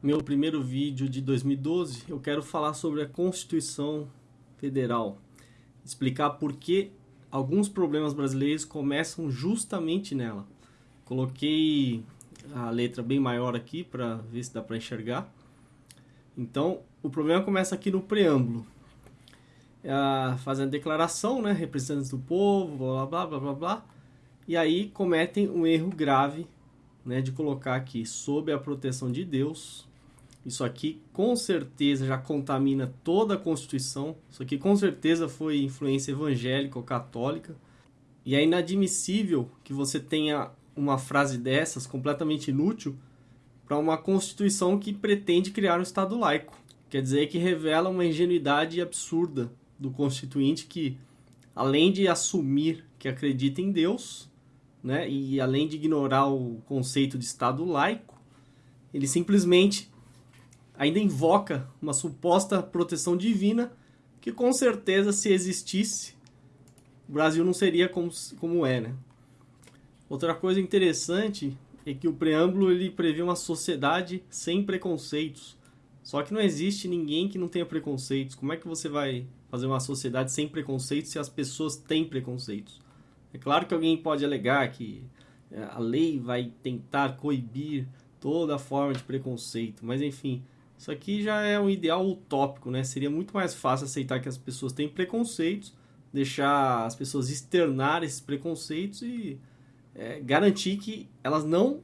meu primeiro vídeo de 2012, eu quero falar sobre a Constituição Federal. Explicar por que alguns problemas brasileiros começam justamente nela. Coloquei a letra bem maior aqui para ver se dá para enxergar. Então, o problema começa aqui no preâmbulo. É fazendo declaração, né, representantes do povo, blá blá blá blá blá. E aí cometem um erro grave, né, de colocar aqui sob a proteção de Deus, isso aqui com certeza já contamina toda a Constituição. Isso aqui com certeza foi influência evangélica ou católica. E é inadmissível que você tenha uma frase dessas completamente inútil para uma Constituição que pretende criar um Estado laico. Quer dizer que revela uma ingenuidade absurda do Constituinte que, além de assumir que acredita em Deus, né, e além de ignorar o conceito de Estado laico, ele simplesmente ainda invoca uma suposta proteção divina que com certeza se existisse o Brasil não seria como, como é, né? Outra coisa interessante é que o preâmbulo ele prevê uma sociedade sem preconceitos. Só que não existe ninguém que não tenha preconceitos. Como é que você vai fazer uma sociedade sem preconceitos se as pessoas têm preconceitos? É claro que alguém pode alegar que é, a lei vai tentar coibir toda forma de preconceito, mas enfim, isso aqui já é um ideal utópico, né? Seria muito mais fácil aceitar que as pessoas têm preconceitos, deixar as pessoas externar esses preconceitos e é, garantir que elas não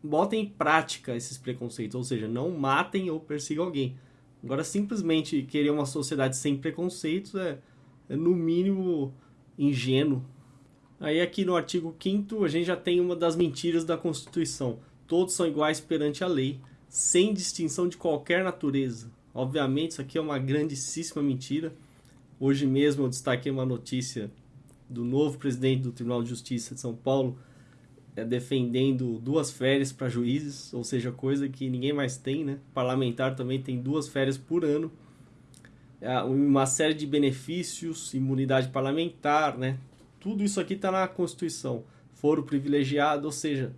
botem em prática esses preconceitos, ou seja, não matem ou persigam alguém. Agora, simplesmente querer uma sociedade sem preconceitos é, é no mínimo ingênuo. Aí aqui no artigo 5 a gente já tem uma das mentiras da Constituição. Todos são iguais perante a lei sem distinção de qualquer natureza. Obviamente, isso aqui é uma grandíssima mentira. Hoje mesmo eu destaquei uma notícia do novo presidente do Tribunal de Justiça de São Paulo é, defendendo duas férias para juízes, ou seja, coisa que ninguém mais tem, né? Parlamentar também tem duas férias por ano. É, uma série de benefícios, imunidade parlamentar, né? Tudo isso aqui está na Constituição. Foro privilegiado, ou seja,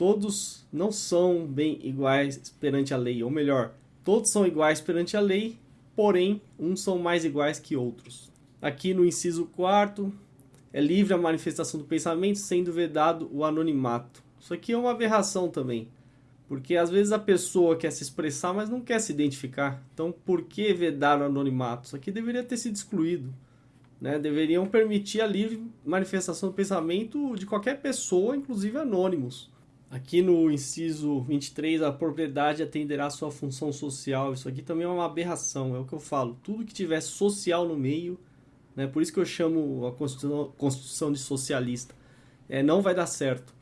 todos não são bem iguais perante a lei, ou melhor, todos são iguais perante a lei, porém, uns são mais iguais que outros. Aqui no inciso 4 é livre a manifestação do pensamento, sendo vedado o anonimato. Isso aqui é uma aberração também, porque às vezes a pessoa quer se expressar, mas não quer se identificar. Então, por que vedar o anonimato? Isso aqui deveria ter sido excluído. Né? Deveriam permitir a livre manifestação do pensamento de qualquer pessoa, inclusive anônimos. Aqui no inciso 23, a propriedade atenderá a sua função social. Isso aqui também é uma aberração, é o que eu falo. Tudo que tiver social no meio, né, por isso que eu chamo a Constituição, Constituição de socialista, é, não vai dar certo.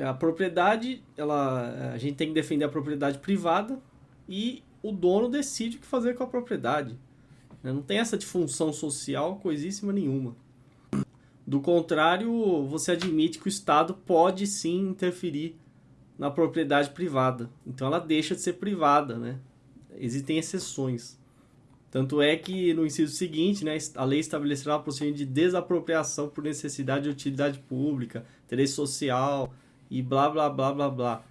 A propriedade, ela, a gente tem que defender a propriedade privada e o dono decide o que fazer com a propriedade. Né? Não tem essa de função social coisíssima nenhuma. Do contrário, você admite que o Estado pode sim interferir na propriedade privada. Então ela deixa de ser privada, né? Existem exceções. Tanto é que no inciso seguinte, né, a lei estabelecerá o procedimento de desapropriação por necessidade de utilidade pública, interesse social e blá blá blá blá blá.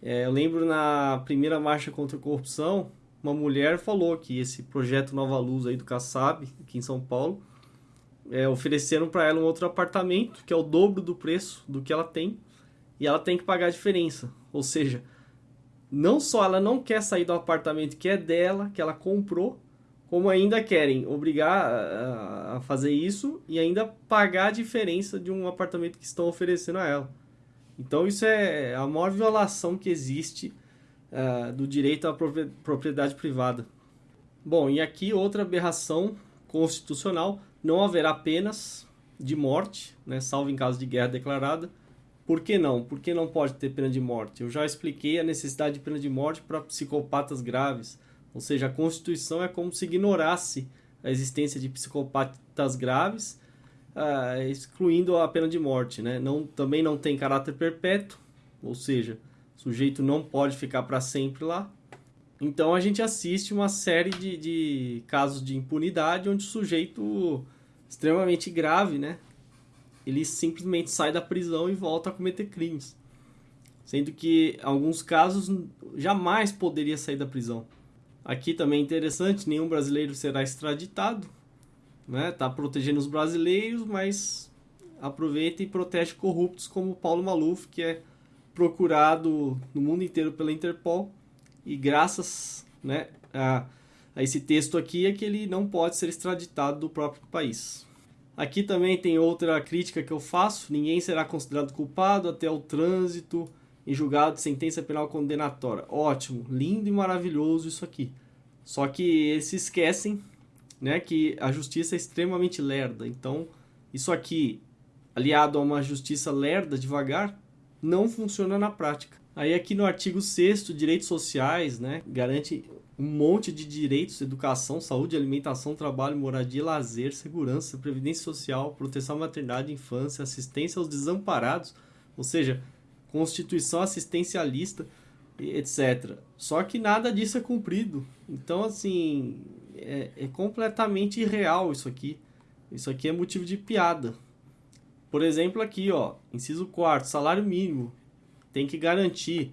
É, eu lembro na primeira marcha contra a corrupção, uma mulher falou que esse projeto Nova Luz aí do Kassab, aqui em São Paulo, é, ofereceram para ela um outro apartamento que é o dobro do preço do que ela tem e ela tem que pagar a diferença. Ou seja, não só ela não quer sair do apartamento que é dela, que ela comprou, como ainda querem obrigar a fazer isso e ainda pagar a diferença de um apartamento que estão oferecendo a ela. Então isso é a maior violação que existe uh, do direito à propriedade privada. Bom, e aqui outra aberração constitucional não haverá penas de morte, né, salvo em caso de guerra declarada. Por que não? Por que não pode ter pena de morte? Eu já expliquei a necessidade de pena de morte para psicopatas graves. Ou seja, a Constituição é como se ignorasse a existência de psicopatas graves, uh, excluindo a pena de morte. Né? Não, também não tem caráter perpétuo, ou seja, o sujeito não pode ficar para sempre lá. Então a gente assiste uma série de, de casos de impunidade onde o sujeito extremamente grave, né? Ele simplesmente sai da prisão e volta a cometer crimes. sendo que alguns casos jamais poderia sair da prisão. Aqui também é interessante, nenhum brasileiro será extraditado, né? Tá protegendo os brasileiros, mas aproveita e protege corruptos como Paulo Maluf, que é procurado no mundo inteiro pela Interpol e graças, né, a, a esse texto aqui é que ele não pode ser extraditado do próprio país. Aqui também tem outra crítica que eu faço: ninguém será considerado culpado até o trânsito em julgado de sentença penal condenatória. Ótimo, lindo e maravilhoso isso aqui. Só que eles se esquecem né, que a justiça é extremamente lerda. Então, isso aqui, aliado a uma justiça lerda, devagar, não funciona na prática. Aí aqui no artigo 6 direitos sociais, né, garante um monte de direitos, educação, saúde, alimentação, trabalho, moradia, lazer, segurança, previdência social, proteção à maternidade, infância, assistência aos desamparados, ou seja, constituição assistencialista, etc. Só que nada disso é cumprido. Então, assim, é, é completamente irreal isso aqui. Isso aqui é motivo de piada. Por exemplo, aqui, ó, inciso 4, salário mínimo. Tem que garantir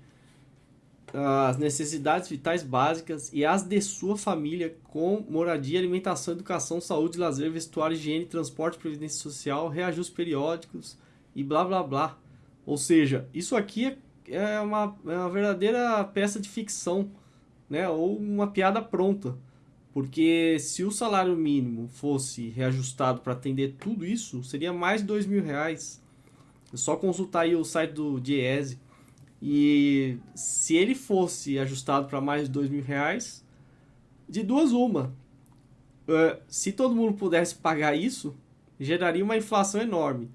as necessidades vitais básicas e as de sua família com moradia, alimentação, educação, saúde, lazer, vestuário, higiene, transporte, previdência social, reajustes periódicos e blá blá blá. Ou seja, isso aqui é, é uma, é uma verdadeira peça de ficção, né? Ou uma piada pronta. Porque se o salário mínimo fosse reajustado para atender tudo isso, seria mais de dois mil reais. É só consultar aí o site do Diese e se ele fosse ajustado para mais de dois mil reais, de duas uma. Uh, se todo mundo pudesse pagar isso, geraria uma inflação enorme.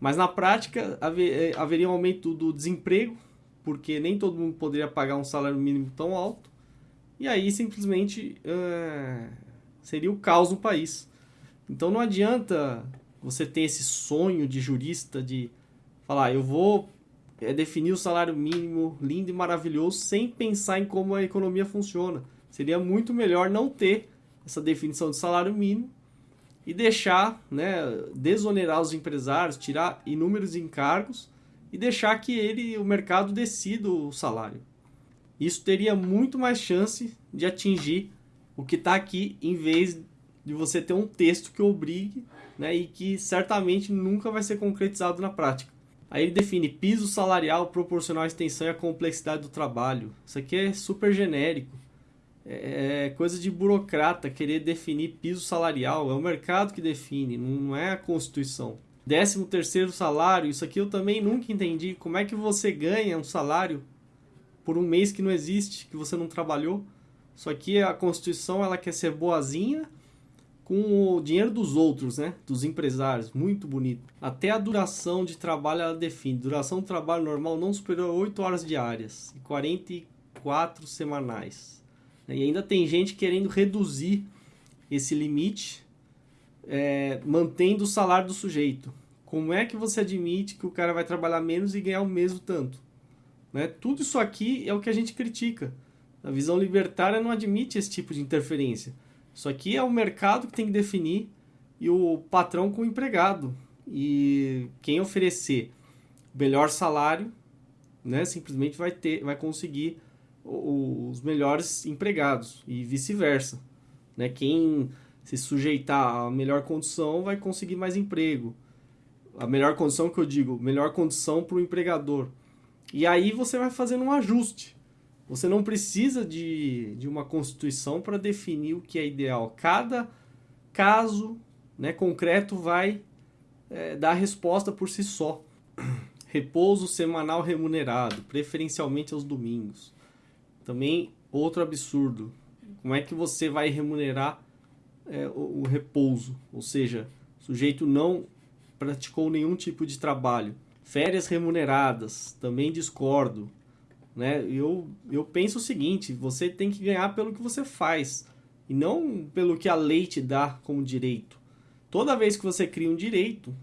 Mas na prática haver, eh, haveria um aumento do desemprego, porque nem todo mundo poderia pagar um salário mínimo tão alto. E aí simplesmente uh, seria o caos no país. Então não adianta você ter esse sonho de jurista de falar, eu vou é definir o salário mínimo lindo e maravilhoso sem pensar em como a economia funciona. Seria muito melhor não ter essa definição de salário mínimo e deixar, né, desonerar os empresários, tirar inúmeros encargos e deixar que ele, o mercado decida o salário. Isso teria muito mais chance de atingir o que está aqui, em vez de você ter um texto que obrigue né, e que certamente nunca vai ser concretizado na prática. Aí ele define piso salarial proporcional à extensão e à complexidade do trabalho. Isso aqui é super genérico. É, é coisa de burocrata querer definir piso salarial. É o mercado que define, não é a Constituição. Décimo terceiro salário, isso aqui eu também nunca entendi. Como é que você ganha um salário por um mês que não existe, que você não trabalhou? Isso aqui a Constituição ela quer ser boazinha com o dinheiro dos outros, né? Dos empresários, muito bonito. Até a duração de trabalho ela define. Duração do trabalho normal não superior a 8 horas diárias e 44 semanais. E ainda tem gente querendo reduzir esse limite, é, mantendo o salário do sujeito. Como é que você admite que o cara vai trabalhar menos e ganhar o mesmo tanto? Né? Tudo isso aqui é o que a gente critica. A visão libertária não admite esse tipo de interferência. Isso aqui é o mercado que tem que definir e o patrão com o empregado. E quem oferecer melhor salário, né, simplesmente vai ter, vai conseguir os melhores empregados e vice-versa. Né? Quem se sujeitar à melhor condição vai conseguir mais emprego. A melhor condição que eu digo, melhor condição para o empregador. E aí você vai fazendo um ajuste. Você não precisa de, de uma constituição para definir o que é ideal. Cada caso né, concreto vai é, dar resposta por si só. Repouso semanal remunerado, preferencialmente aos domingos. Também outro absurdo. Como é que você vai remunerar é, o, o repouso? Ou seja, o sujeito não praticou nenhum tipo de trabalho. Férias remuneradas, também discordo. Né? Eu, eu penso o seguinte: você tem que ganhar pelo que você faz e não pelo que a lei te dá como direito. Toda vez que você cria um direito,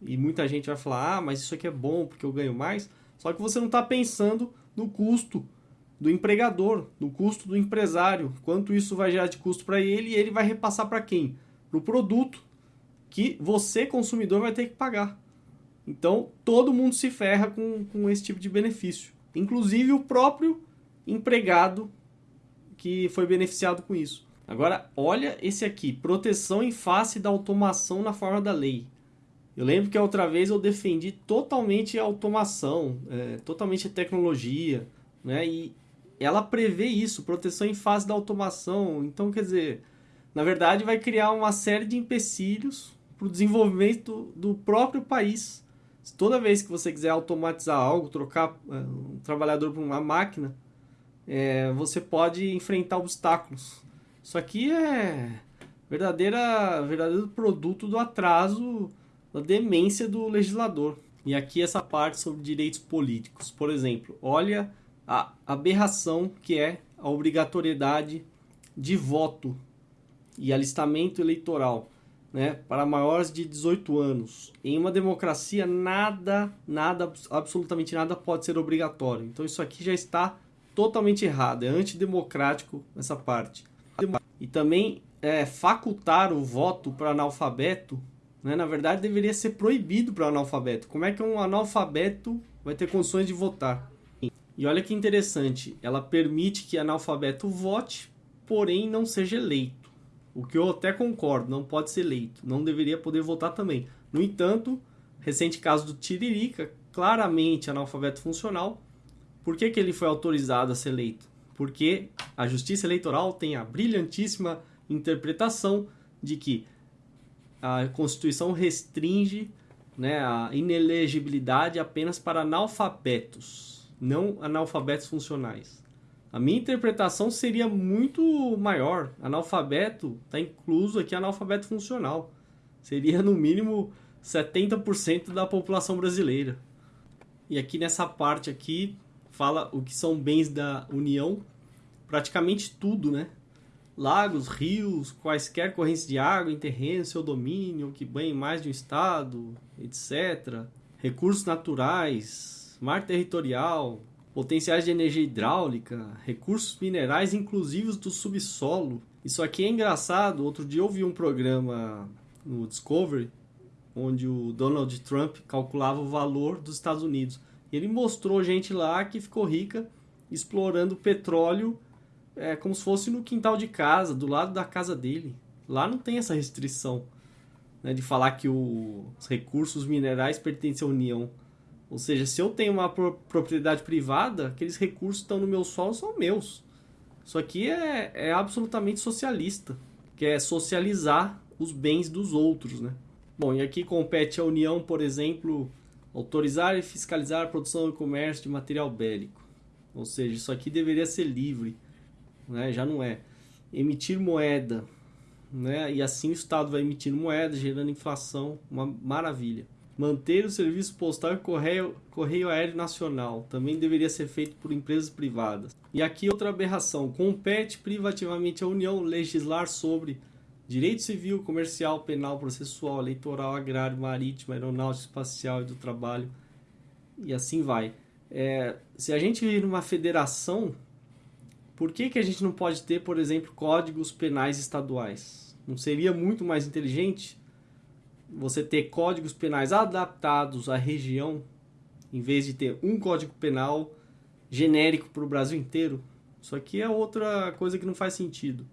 e muita gente vai falar, ah, mas isso aqui é bom porque eu ganho mais, só que você não está pensando no custo do empregador, no custo do empresário, quanto isso vai gerar de custo para ele e ele vai repassar para quem? Para o produto que você, consumidor, vai ter que pagar. Então, todo mundo se ferra com, com esse tipo de benefício. Inclusive o próprio empregado que foi beneficiado com isso. Agora, olha esse aqui, proteção em face da automação na forma da lei. Eu lembro que a outra vez eu defendi totalmente a automação, é, totalmente a tecnologia, né? E ela prevê isso, proteção em face da automação. Então, quer dizer, na verdade vai criar uma série de empecilhos para o desenvolvimento do próprio país. Toda vez que você quiser automatizar algo, trocar é, um trabalhador por uma máquina, é, você pode enfrentar obstáculos. Isso aqui é verdadeira, verdadeiro produto do atraso, da demência do legislador. E aqui essa parte sobre direitos políticos. Por exemplo, olha a aberração que é a obrigatoriedade de voto e alistamento eleitoral né, para maiores de 18 anos. Em uma democracia, nada, nada, absolutamente nada pode ser obrigatório. Então isso aqui já está totalmente errado, é antidemocrático essa parte. E também é, facultar o voto para analfabeto, né, na verdade deveria ser proibido para analfabeto. Como é que um analfabeto vai ter condições de votar? E olha que interessante, ela permite que analfabeto vote, porém não seja eleito. O que eu até concordo, não pode ser eleito, não deveria poder votar também. No entanto, recente caso do Tiririca, claramente analfabeto funcional, por que, que ele foi autorizado a ser eleito? Porque a Justiça Eleitoral tem a brilhantíssima interpretação de que a Constituição restringe né, a inelegibilidade apenas para analfabetos, não analfabetos funcionais. A minha interpretação seria muito maior. Analfabeto está incluso aqui analfabeto funcional. Seria no mínimo 70% da população brasileira. E aqui nessa parte aqui fala o que são bens da União, praticamente tudo, né? Lagos, rios, quaisquer correntes de água em terreno, seu domínio, que banhem mais de um estado, etc. Recursos naturais, mar territorial, potenciais de energia hidráulica, recursos minerais, inclusive do subsolo. Isso aqui é engraçado. Outro dia eu vi um programa no Discovery onde o Donald Trump calculava o valor dos Estados Unidos. Ele mostrou gente lá que ficou rica explorando petróleo é, como se fosse no quintal de casa, do lado da casa dele. Lá não tem essa restrição né, de falar que os recursos minerais pertencem à União. Ou seja, se eu tenho uma propriedade privada, aqueles recursos que estão no meu solo são meus. Isso aqui é, é absolutamente socialista, que é socializar os bens dos outros, né? Bom, e aqui compete à União, por exemplo, Autorizar e fiscalizar a produção e comércio de material bélico. Ou seja, isso aqui deveria ser livre, né? já não é. Emitir moeda, né? e assim o Estado vai emitir moeda, gerando inflação, uma maravilha. Manter o serviço postal e correio, correio aéreo nacional também deveria ser feito por empresas privadas. E aqui outra aberração: compete privativamente à União legislar sobre direito civil, comercial, penal, processual, eleitoral, agrário, marítimo, aeronáutico, espacial e do trabalho. E assim vai. É, se a gente vive numa federação, por que, que a gente não pode ter, por exemplo, códigos penais estaduais? Não seria muito mais inteligente você ter códigos penais adaptados à região, em vez de ter um código penal genérico para o Brasil inteiro? Isso aqui é outra coisa que não faz sentido.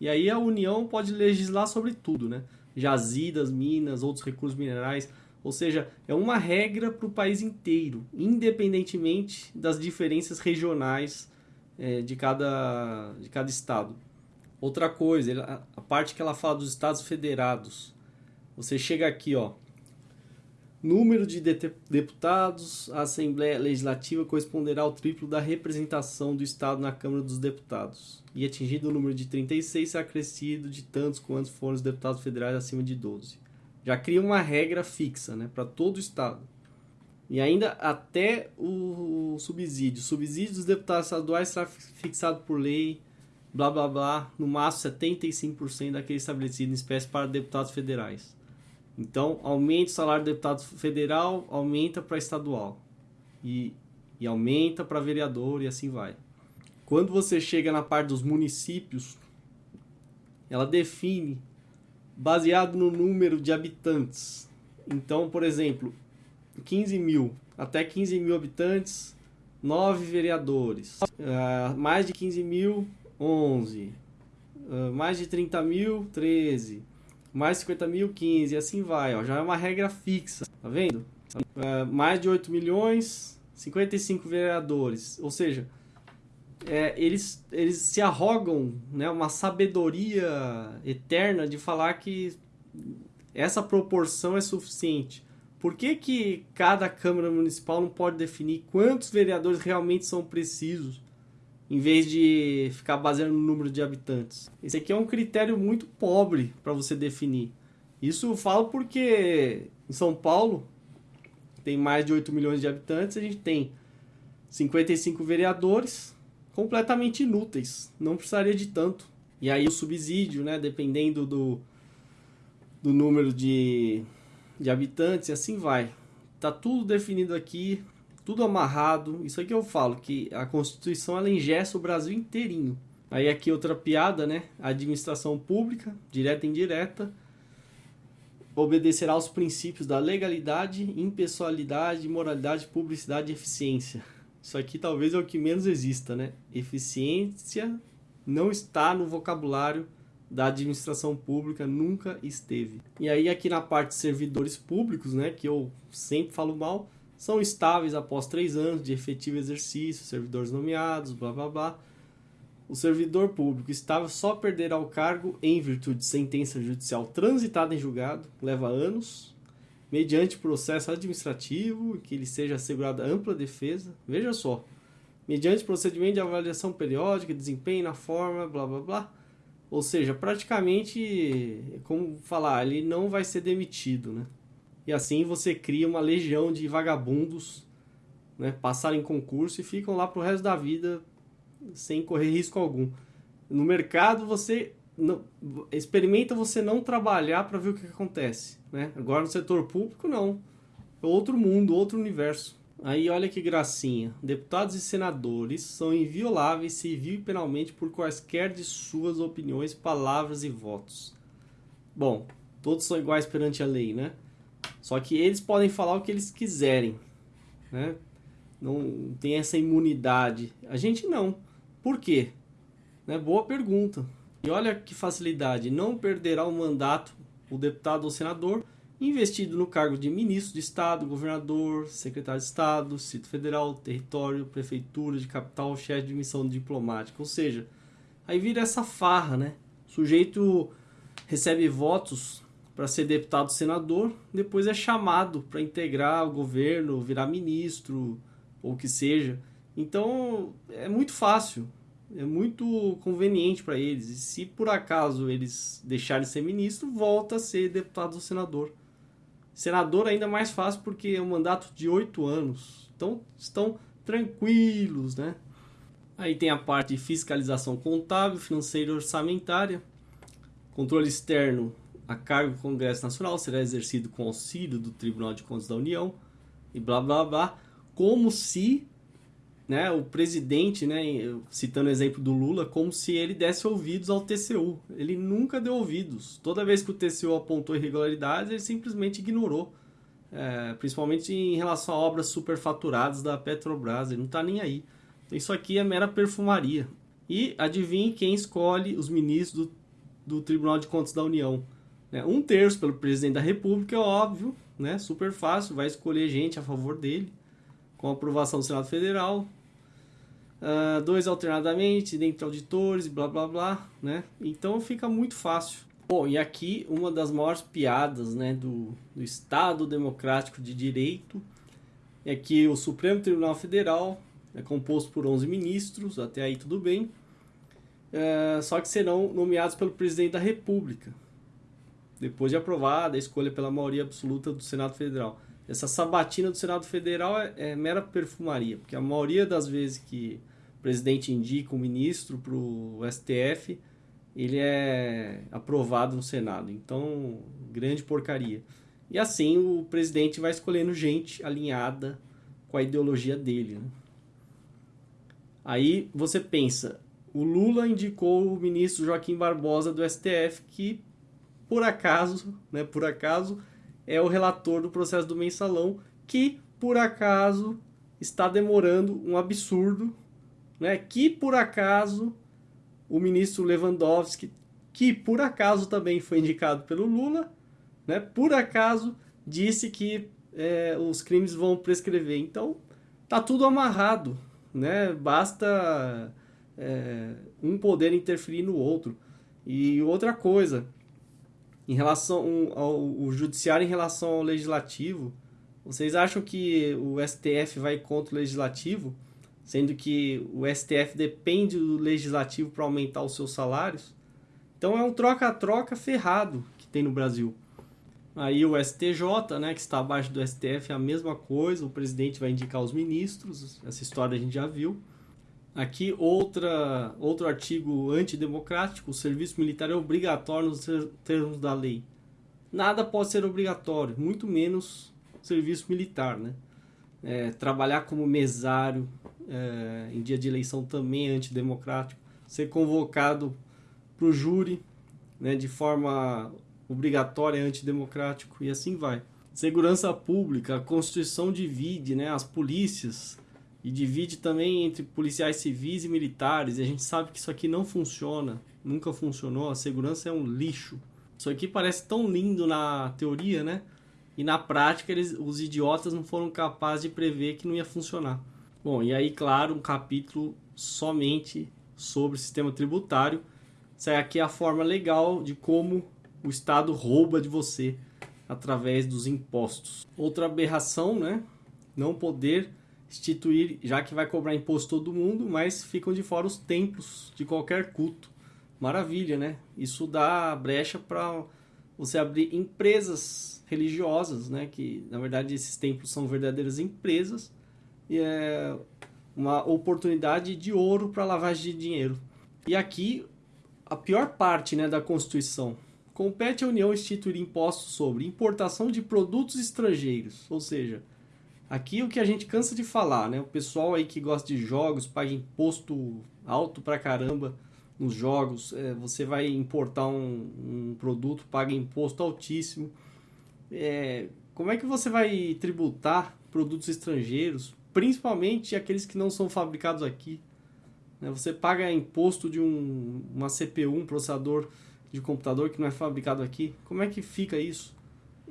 E aí a União pode legislar sobre tudo, né? Jazidas, minas, outros recursos minerais. Ou seja, é uma regra para o país inteiro, independentemente das diferenças regionais é, de, cada, de cada estado. Outra coisa, a parte que ela fala dos estados federados. Você chega aqui, ó, número de deputados, a Assembleia Legislativa corresponderá ao triplo da representação do Estado na Câmara dos Deputados. E atingido o número de 36, será crescido de tantos quantos forem os deputados federais acima de 12. Já cria uma regra fixa né, para todo o Estado. E ainda até o subsídio. O subsídio dos deputados estaduais será fixado por lei, blá blá blá, no máximo 75% daquele estabelecido em espécie para deputados federais. Então, aumenta o salário do deputado federal, aumenta para estadual. E, e aumenta para vereador e assim vai. Quando você chega na parte dos municípios, ela define baseado no número de habitantes. Então, por exemplo, 15 mil, até 15 mil habitantes, 9 vereadores. Uh, mais de 15 mil, 11. Uh, mais de 30 mil, 13. Mais 50 mil, 15. E assim vai, ó, já é uma regra fixa, tá vendo? Uh, mais de 8 milhões, 55 vereadores. Ou seja, é, eles, eles se arrogam né, uma sabedoria eterna de falar que essa proporção é suficiente. Por que, que cada Câmara Municipal não pode definir quantos vereadores realmente são precisos, em vez de ficar baseando no número de habitantes? Esse aqui é um critério muito pobre para você definir. Isso eu falo porque em São Paulo tem mais de 8 milhões de habitantes, a gente tem 55 vereadores completamente inúteis, não precisaria de tanto. E aí o subsídio, né, dependendo do, do número de, de habitantes, e assim vai. Tá tudo definido aqui, tudo amarrado. Isso aqui eu falo, que a Constituição ela engessa o Brasil inteirinho. Aí aqui outra piada, né? A administração pública, direta e indireta, obedecerá aos princípios da legalidade, impessoalidade, moralidade, publicidade e eficiência. Isso aqui talvez é o que menos exista, né? Eficiência não está no vocabulário da administração pública, nunca esteve. E aí aqui na parte de servidores públicos, né, que eu sempre falo mal, são estáveis após três anos de efetivo exercício, servidores nomeados, blá blá blá. O servidor público estável só perderá o cargo em virtude de sentença judicial transitada em julgado, leva anos, mediante processo administrativo, que lhe seja assegurada ampla defesa. Veja só, mediante procedimento de avaliação periódica, desempenho na forma, blá blá blá. Ou seja, praticamente, como falar, ele não vai ser demitido, né? E assim você cria uma legião de vagabundos, né? Passarem concurso e ficam lá pro resto da vida sem correr risco algum. No mercado você não, experimenta você não trabalhar para ver o que acontece, né? Agora no setor público não, é outro mundo, outro universo. Aí olha que gracinha. Deputados e senadores são invioláveis civil e penalmente por quaisquer de suas opiniões, palavras e votos. Bom, todos são iguais perante a lei, né? Só que eles podem falar o que eles quiserem, né? Não tem essa imunidade. A gente não. Por quê? Né? Boa pergunta. E olha que facilidade. Não perderá o mandato o deputado ou senador investido no cargo de ministro de Estado, governador, secretário de Estado, Distrito Federal, território, prefeitura de capital, chefe de missão diplomática. Ou seja, aí vira essa farra, né? O sujeito recebe votos para ser deputado senador, depois é chamado para integrar o governo, virar ministro ou o que seja. Então é muito fácil, é muito conveniente para eles. E se por acaso eles deixarem de ser ministro, volta a ser deputado ou senador. Senador ainda mais fácil porque é um mandato de oito anos. Então estão tranquilos, né? Aí tem a parte de fiscalização contábil, financeira e orçamentária. Controle externo a cargo do Congresso Nacional será exercido com auxílio do Tribunal de Contas da União e blá blá blá, como se né, o presidente, né, citando o exemplo do Lula, como se ele desse ouvidos ao TCU. Ele nunca deu ouvidos. Toda vez que o TCU apontou irregularidades, ele simplesmente ignorou. É, principalmente em relação a obras superfaturadas da Petrobras. Ele não está nem aí. Então, isso aqui é mera perfumaria. E adivinhe quem escolhe os ministros do, do Tribunal de Contas da União. Né? Um terço pelo presidente da República, é óbvio, né? super fácil, vai escolher gente a favor dele com aprovação do Senado Federal. Uh, dois alternadamente, dentre auditores, blá blá blá, né? Então fica muito fácil. Bom, e aqui uma das maiores piadas né, do, do Estado Democrático de Direito é que o Supremo Tribunal Federal é composto por 11 ministros, até aí tudo bem, uh, só que serão nomeados pelo presidente da República, depois de aprovada a escolha pela maioria absoluta do Senado Federal essa sabatina do Senado Federal é, é, mera perfumaria, porque a maioria das vezes que o presidente indica um ministro para o STF, ele é aprovado no Senado. Então, grande porcaria. E assim o presidente vai escolhendo gente alinhada com a ideologia dele. Né? Aí você pensa, o Lula indicou o ministro Joaquim Barbosa do STF, que por acaso, né, por acaso, é o relator do processo do mensalão que por acaso está demorando um absurdo, né? Que por acaso o ministro Lewandowski, que por acaso também foi indicado pelo Lula, né? Por acaso disse que é, os crimes vão prescrever. Então tá tudo amarrado, né? Basta é, um poder interferir no outro. E outra coisa, em relação ao, ao judiciário em relação ao legislativo, vocês acham que o STF vai contra o legislativo, sendo que o STF depende do legislativo para aumentar os seus salários? Então é um troca-troca ferrado que tem no Brasil. Aí o STJ, né, que está abaixo do STF, é a mesma coisa, o presidente vai indicar os ministros, essa história a gente já viu. Aqui outra, outro artigo antidemocrático, o serviço militar é obrigatório nos termos da lei. Nada pode ser obrigatório, muito menos serviço militar, né? É, trabalhar como mesário é, em dia de eleição também é antidemocrático. Ser convocado para o júri né, de forma obrigatória é antidemocrático e assim vai. Segurança pública, a Constituição divide né, as polícias e divide também entre policiais civis e militares. E a gente sabe que isso aqui não funciona, nunca funcionou. A segurança é um lixo. Isso aqui parece tão lindo na teoria, né? E na prática, eles, os idiotas não foram capazes de prever que não ia funcionar. Bom, e aí, claro, um capítulo somente sobre o sistema tributário. Essa aqui é a forma legal de como o Estado rouba de você através dos impostos. Outra aberração, né? Não poder instituir, já que vai cobrar imposto todo mundo, mas ficam de fora os templos de qualquer culto. Maravilha, né? Isso dá brecha para você abrir empresas religiosas, né? Que na verdade esses templos são verdadeiras empresas e é uma oportunidade de ouro para lavagem de dinheiro. E aqui a pior parte, né, da Constituição compete à União instituir impostos sobre importação de produtos estrangeiros, ou seja, aqui o que a gente cansa de falar, né? O pessoal aí que gosta de jogos paga imposto alto pra caramba nos jogos, é, você vai importar um, um produto, paga imposto altíssimo é, como é que você vai tributar produtos estrangeiros, principalmente aqueles que não são fabricados aqui? Né? Você paga imposto de um, uma CPU, um processador de computador que não é fabricado aqui. Como é que fica isso?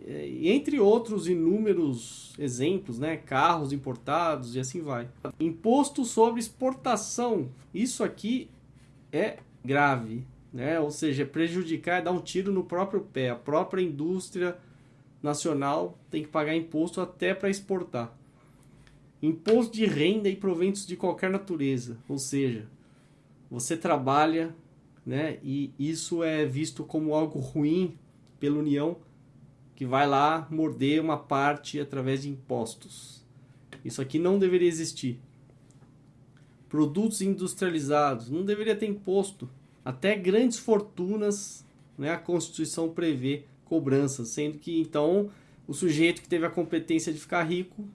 Entre outros inúmeros exemplos, né? carros importados e assim vai. Imposto sobre exportação. Isso aqui é grave, né? ou seja, prejudicar é dar um tiro no próprio pé. A própria indústria nacional tem que pagar imposto até para exportar. Imposto de renda e proventos de qualquer natureza, ou seja, você trabalha, né, e isso é visto como algo ruim pela União, que vai lá morder uma parte através de impostos. Isso aqui não deveria existir. Produtos industrializados, não deveria ter imposto. Até grandes fortunas, né, a Constituição prevê cobranças, sendo que então o sujeito que teve a competência de ficar rico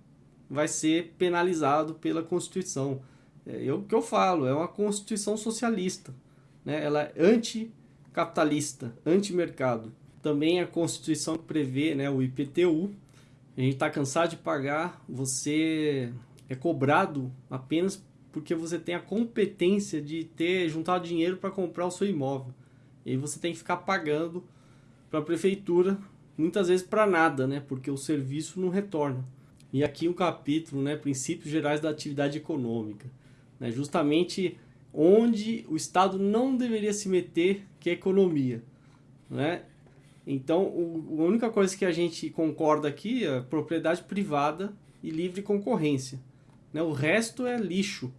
vai ser penalizado pela Constituição. É, o que eu falo, é uma Constituição socialista, né? ela é anticapitalista, anti-mercado. Também a Constituição prevê né, o IPTU, a gente está cansado de pagar, você é cobrado apenas porque você tem a competência de ter juntado dinheiro para comprar o seu imóvel. E aí você tem que ficar pagando para a prefeitura, muitas vezes para nada, né? Porque o serviço não retorna. E aqui um capítulo, né? Princípios gerais da atividade econômica, né? Justamente onde o Estado não deveria se meter, que é a economia, né? Então, o, a única coisa que a gente concorda aqui é propriedade privada e livre concorrência. Né? O resto é lixo.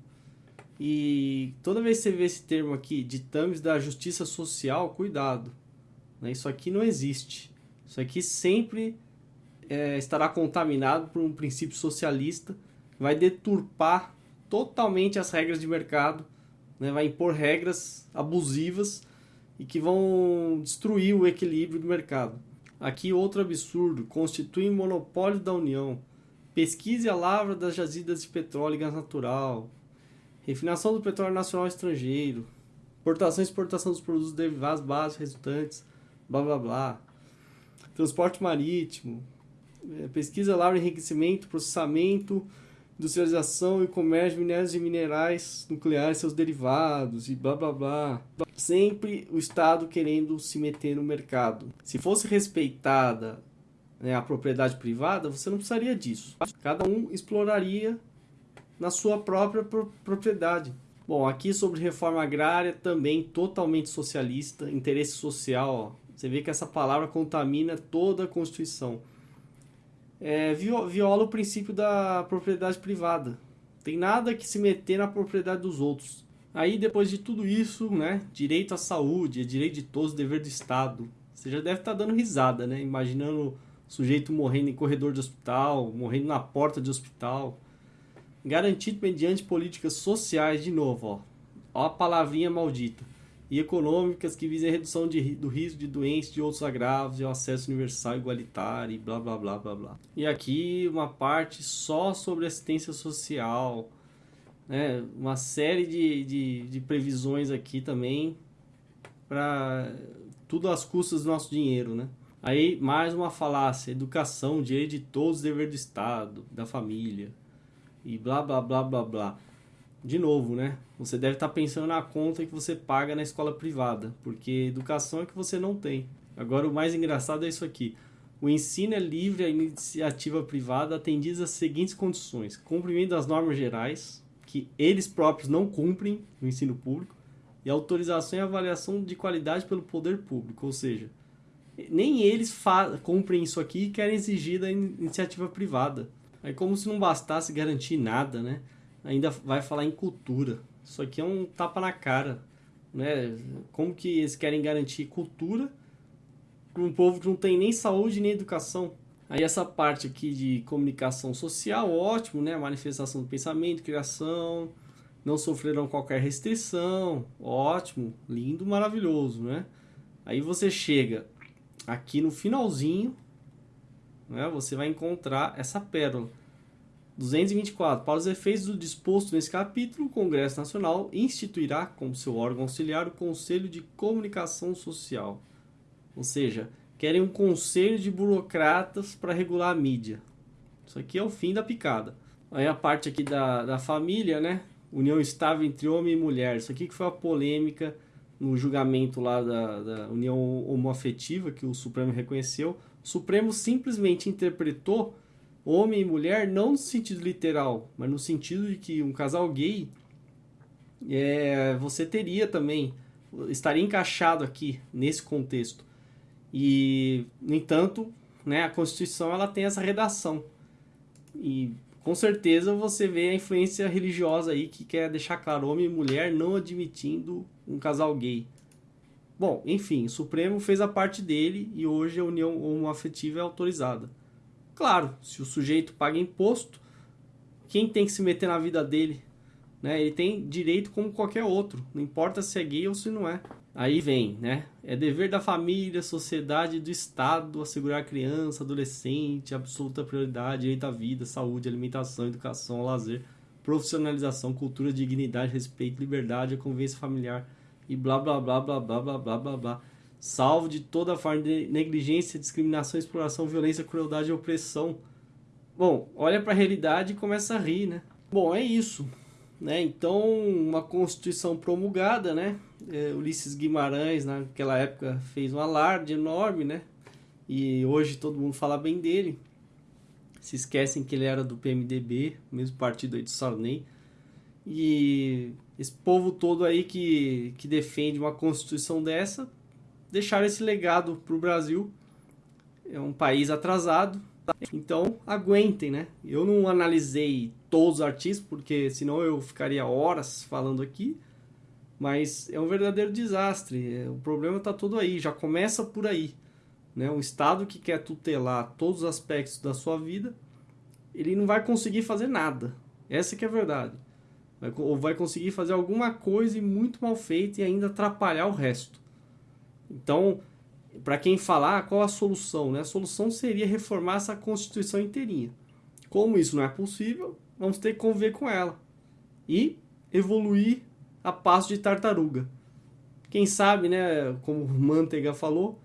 E toda vez que você vê esse termo aqui, ditames da justiça social, cuidado. Né? Isso aqui não existe. Isso aqui sempre é, estará contaminado por um princípio socialista, vai deturpar totalmente as regras de mercado, né? vai impor regras abusivas e que vão destruir o equilíbrio do mercado. Aqui outro absurdo, constitui um monopólio da União. Pesquise a lavra das jazidas de petróleo e gás natural. Refinação do petróleo nacional estrangeiro. Importação e exportação dos produtos derivados básicos resultantes blá blá blá. Transporte marítimo. é, pesquisa, lavra, enriquecimento, processamento, industrialização e comércio de minérios e minerais nucleares, seus derivados e blá blá blá. Sempre o Estado querendo se meter no mercado. Se fosse respeitada né, a propriedade privada, você não precisaria disso. Cada um exploraria na sua própria propriedade. Bom, aqui sobre reforma agrária, também totalmente socialista, interesse social. Ó. Você vê que essa palavra contamina toda a Constituição é, viola o princípio da propriedade privada. Tem nada que se meter na propriedade dos outros. Aí, depois de tudo isso, né, direito à saúde, é direito de todos, dever do Estado. Você já deve estar tá dando risada, né? Imaginando o sujeito morrendo em corredor de hospital, morrendo na porta de hospital. Garantido mediante políticas sociais, de novo, ó. Ó a palavrinha maldita e econômicas que visem a redução de, do risco de doenças de outros agravos e o acesso universal igualitário e blá blá blá blá blá. E aqui uma parte só sobre assistência social, né? uma série de, de, de previsões aqui também para tudo às custas do nosso dinheiro, né? Aí mais uma falácia, educação, direito de todos, dever do Estado, da família e blá blá blá blá blá de novo, né? Você deve estar pensando na conta que você paga na escola privada, porque educação é que você não tem. Agora, o mais engraçado é isso aqui. O ensino é livre à iniciativa privada atendidas às seguintes condições: cumprimento das normas gerais, que eles próprios não cumprem no ensino público, e autorização e avaliação de qualidade pelo poder público, ou seja, nem eles cumprem isso aqui e querem exigir da iniciativa privada. É como se não bastasse garantir nada, né? ainda vai falar em cultura. Isso aqui é um tapa na cara. Né? Como que eles querem garantir cultura para um povo que não tem nem saúde nem educação? Aí essa parte aqui de comunicação social, ótimo, né? Manifestação do pensamento, criação, não sofrerão qualquer restrição, ótimo, lindo, maravilhoso, né? Aí você chega aqui no finalzinho, né? Você vai encontrar essa pérola. 224. Para os efeitos do disposto nesse capítulo, o Congresso Nacional instituirá como seu órgão auxiliar o Conselho de Comunicação Social. Ou seja, querem um conselho de burocratas para regular a mídia. Isso aqui é o fim da picada. Aí a parte aqui da, da família, né? União estável entre homem e mulher. Isso aqui que foi a polêmica no julgamento lá da, da união homoafetiva que o Supremo reconheceu. O Supremo simplesmente interpretou homem e mulher não no sentido literal, mas no sentido de que um casal gay é, você teria também estaria encaixado aqui nesse contexto. E no entanto, né, a Constituição ela tem essa redação. E com certeza você vê a influência religiosa aí que quer deixar claro homem e mulher não admitindo um casal gay. Bom, enfim, o Supremo fez a parte dele e hoje a união homoafetiva é autorizada. Claro, se o sujeito paga imposto, quem tem que se meter na vida dele? Né? Ele tem direito como qualquer outro, não importa se é gay ou se não é. Aí vem, né? É dever da família, sociedade e do Estado assegurar a criança, adolescente, absoluta prioridade, direito à vida, saúde, alimentação, educação, lazer, profissionalização, cultura, dignidade, respeito, liberdade, convivência familiar e blá blá blá blá blá blá blá blá blá salvo de toda forma de negligência, discriminação, exploração, violência, crueldade e opressão. Bom, olha para a realidade e começa a rir, né? Bom, é isso. Né? Então, uma Constituição promulgada, né? É, Ulisses Guimarães, naquela época, fez um alarde enorme, né? E hoje todo mundo fala bem dele. Se esquecem que ele era do PMDB, mesmo partido aí do Sarney. E esse povo todo aí que, que defende uma Constituição dessa deixaram esse legado para o Brasil. É um país atrasado, então aguentem, né? Eu não analisei todos os artistas, porque senão eu ficaria horas falando aqui, mas é um verdadeiro desastre. É, o problema está todo aí, já começa por aí. Né? Um Estado que quer tutelar todos os aspectos da sua vida, ele não vai conseguir fazer nada. Essa que é a verdade. Ou vai conseguir fazer alguma coisa muito mal feita e ainda atrapalhar o resto. Então, para quem falar, qual a solução? Né? A solução seria reformar essa Constituição inteirinha. Como isso não é possível, vamos ter que conviver com ela e evoluir a passo de tartaruga. Quem sabe, né, como Manteiga falou,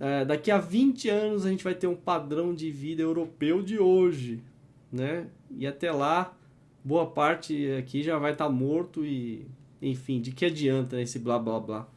É, daqui a 20 anos a gente vai ter um padrão de vida europeu de hoje, né? E até lá, boa parte aqui já vai estar tá morto e, enfim, de que adianta esse blá blá blá.